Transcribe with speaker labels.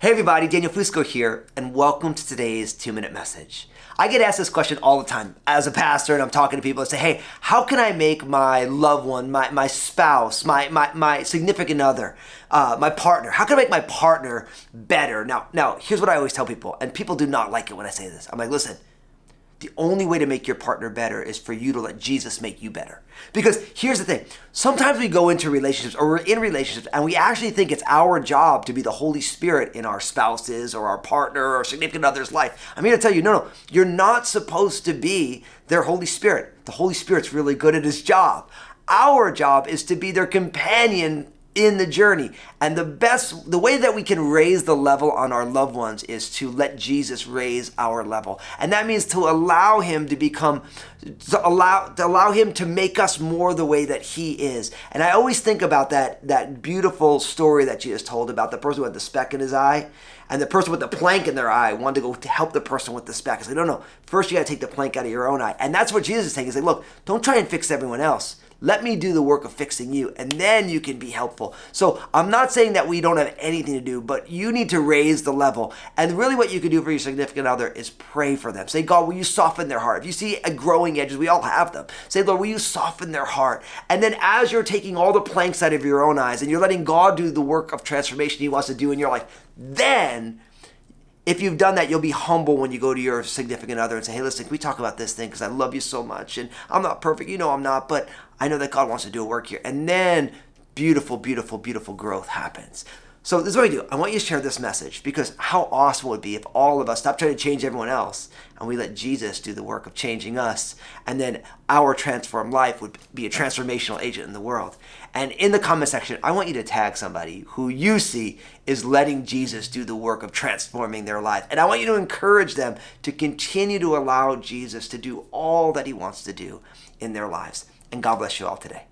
Speaker 1: Hey everybody, Daniel Fusco here, and welcome to today's two minute message. I get asked this question all the time as a pastor, and I'm talking to people and say, Hey, how can I make my loved one, my, my spouse, my, my, my significant other, uh, my partner, how can I make my partner better? Now, now, here's what I always tell people, and people do not like it when I say this. I'm like, Listen, the only way to make your partner better is for you to let Jesus make you better. Because here's the thing sometimes we go into relationships or we're in relationships and we actually think it's our job to be the Holy Spirit in our spouses or our partner or significant other's life. I'm here to tell you no, no, you're not supposed to be their Holy Spirit. The Holy Spirit's really good at his job. Our job is to be their companion in the journey. And the best, the way that we can raise the level on our loved ones is to let Jesus raise our level. And that means to allow him to become, to allow, to allow him to make us more the way that he is. And I always think about that, that beautiful story that Jesus told about the person with the speck in his eye and the person with the plank in their eye wanted to go to help the person with the speck. I said, no, no, first you got to take the plank out of your own eye. And that's what Jesus is saying. He's like, look, don't try and fix everyone else. Let me do the work of fixing you, and then you can be helpful. So I'm not saying that we don't have anything to do, but you need to raise the level. And really, what you can do for your significant other is pray for them. Say, God, will you soften their heart? If you see a growing edges, we all have them. Say, Lord, will you soften their heart? And then as you're taking all the planks out of your own eyes and you're letting God do the work of transformation He wants to do in your life, then if you've done that, you'll be humble when you go to your significant other and say, hey, listen, we talk about this thing? Because I love you so much. And I'm not perfect. You know I'm not, but I know that God wants to do a work here. And then beautiful, beautiful, beautiful growth happens. So this is what I do. I want you to share this message because how awesome would it be if all of us stop trying to change everyone else and we let Jesus do the work of changing us and then our transformed life would be a transformational agent in the world. And in the comment section, I want you to tag somebody who you see is letting Jesus do the work of transforming their life. And I want you to encourage them to continue to allow Jesus to do all that he wants to do in their lives. And God bless you all today.